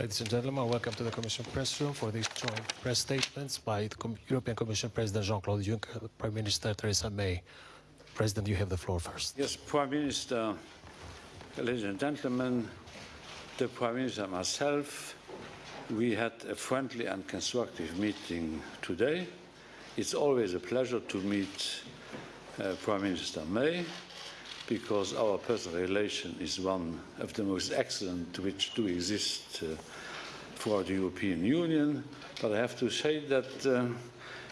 Ladies and gentlemen, welcome to the Commission press room for these joint press statements by the Com European Commission President Jean-Claude Juncker, Prime Minister Theresa May. President, you have the floor first. Yes, Prime Minister, ladies and gentlemen, the Prime Minister and myself, we had a friendly and constructive meeting today. It's always a pleasure to meet uh, Prime Minister May because our personal relation is one of the most excellent which do exist uh, for the European Union. But I have to say that uh,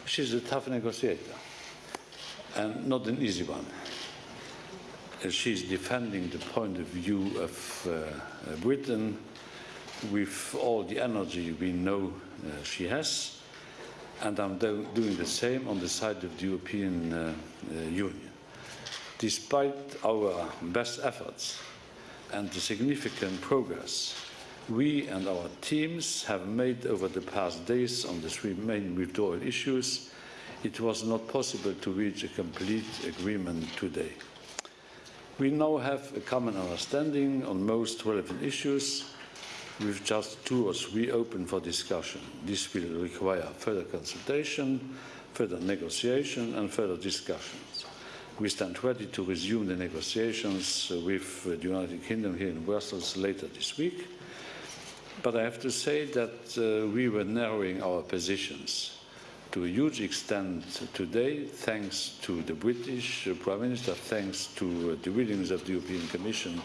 she's a tough negotiator and not an easy one. Uh, she's defending the point of view of uh, Britain with all the energy we know uh, she has, and I'm do doing the same on the side of the European uh, uh, Union. Despite our best efforts and the significant progress we and our teams have made over the past days on the three main withdrawal issues, it was not possible to reach a complete agreement today. We now have a common understanding on most relevant issues with just two or three open for discussion. This will require further consultation, further negotiation and further discussions. We stand ready to resume the negotiations with the United Kingdom here in Brussels later this week. But I have to say that uh, we were narrowing our positions to a huge extent today, thanks to the British Prime Minister, thanks to uh, the willingness of the European Commission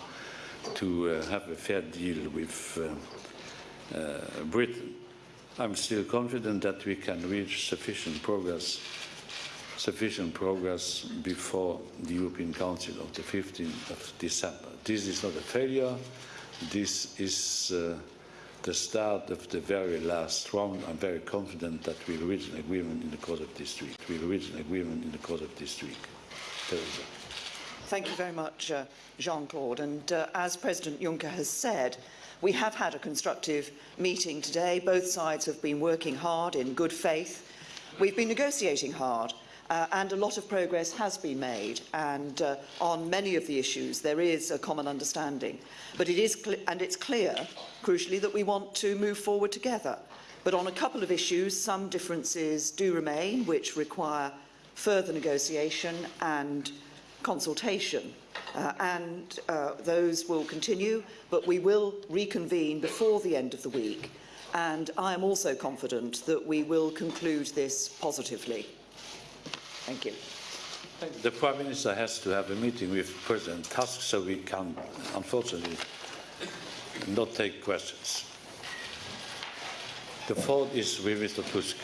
to uh, have a fair deal with uh, uh, Britain. I'm still confident that we can reach sufficient progress sufficient progress before the European Council of the 15th of December. This is not a failure. This is uh, the start of the very last round. I'm very confident that we'll reach an agreement in the course of this week. We'll reach an agreement in the course of this week. Theresa. Thank you very much, uh, Jean-Claude. And uh, as President Juncker has said, we have had a constructive meeting today. Both sides have been working hard in good faith. We've been negotiating hard. Uh, and a lot of progress has been made and uh, on many of the issues there is a common understanding. But it is and it's clear crucially that we want to move forward together. But on a couple of issues some differences do remain which require further negotiation and consultation. Uh, and uh, those will continue but we will reconvene before the end of the week. And I am also confident that we will conclude this positively. Thank you. The Prime Minister has to have a meeting with President Tusk, so we can, unfortunately, not take questions. The floor is with Mr. Tusk.